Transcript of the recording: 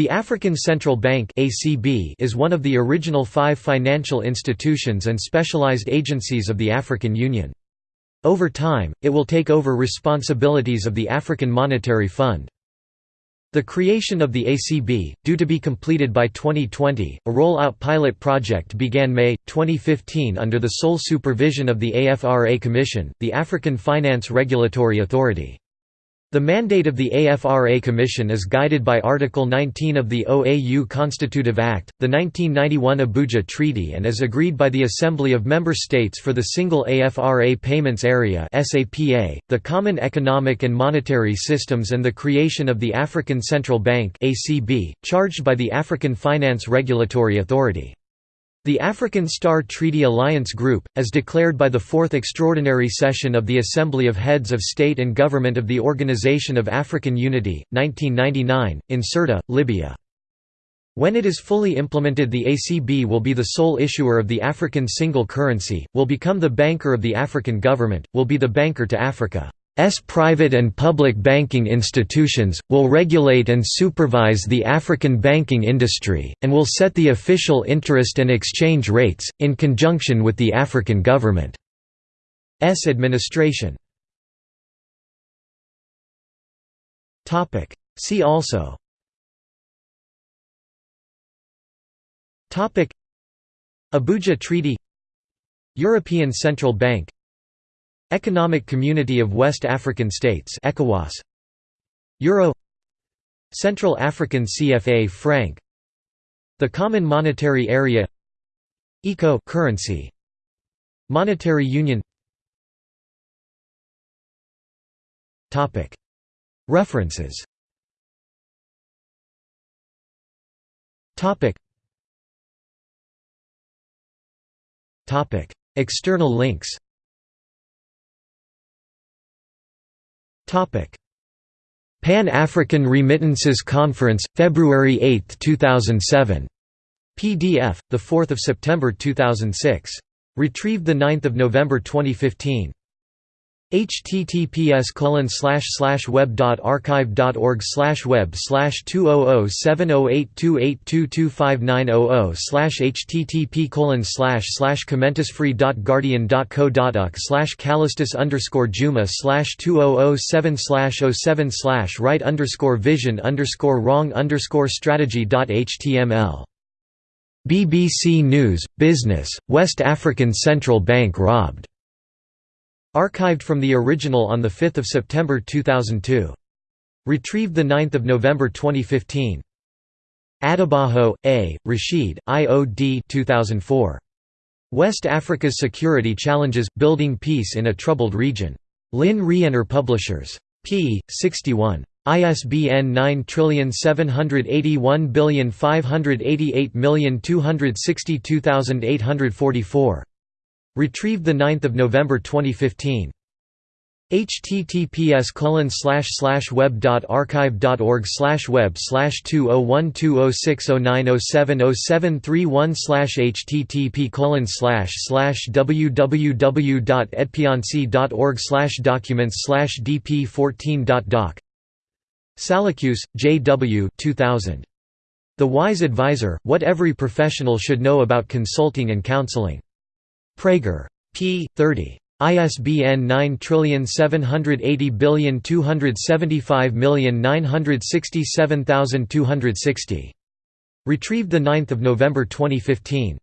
The African Central Bank (ACB) is one of the original 5 financial institutions and specialized agencies of the African Union. Over time, it will take over responsibilities of the African Monetary Fund. The creation of the ACB, due to be completed by 2020, a roll-out pilot project began May, 2015 under the sole supervision of the AFRA Commission, the African Finance Regulatory Authority. The mandate of the AFRA Commission is guided by Article 19 of the OAU Constitutive Act, the 1991 Abuja Treaty and is agreed by the Assembly of Member States for the Single AFRA Payments Area the Common Economic and Monetary Systems and the creation of the African Central Bank charged by the African Finance Regulatory Authority. The African Star Treaty Alliance Group, as declared by the Fourth Extraordinary Session of the Assembly of Heads of State and Government of the Organization of African Unity, 1999, in Sirte, Libya. When it is fully implemented the ACB will be the sole issuer of the African single currency, will become the banker of the African government, will be the banker to Africa. S private and public banking institutions, will regulate and supervise the African banking industry, and will set the official interest and exchange rates, in conjunction with the African government's administration. See also. Abuja Treaty. European Central Bank Economic Community of West African States ECOWAS. Euro. Central African CFA franc The Common Monetary Area. ECO currency. Monetary Union. Topic. References. Topic. Topic. External links Pan-African Remittances Conference, February 8, 2007. PDF, 4 September 2006. Retrieved 9 November 2015 https colon slash slash web dot archive dot org slash web slash two oh oh seven oh eight two eight two two five nine oh oh slash http colon slash slash commentisfree dot guardian dot co dot uk slash calestous underscore juma slash two oh oh seven slash oh seven slash right underscore vision underscore wrong underscore strategy dot html BBC News, Business, West African Central Bank robbed Archived from the original on 5 September 2002. Retrieved 9 November 2015. Adebajo, A., Rashid, IOD 2004. West Africa's Security Challenges – Building Peace in a Troubled Region. Lynne Rienner Publishers. p. 61. ISBN 9781588262844. Retrieved 9 November 2015. https colon web dot archive dot org slash web slash two oh one two oh six oh nine oh seven oh seven three one slash http colon slash slash www dot dot org slash documents slash dp fourteen dot doc Salacuse, J. W. 2000. The Wise Advisor: What Every Professional Should Know About Consulting and Counseling. Praeger. p. 30. ISBN 9780275967260. Retrieved 9 November 2015.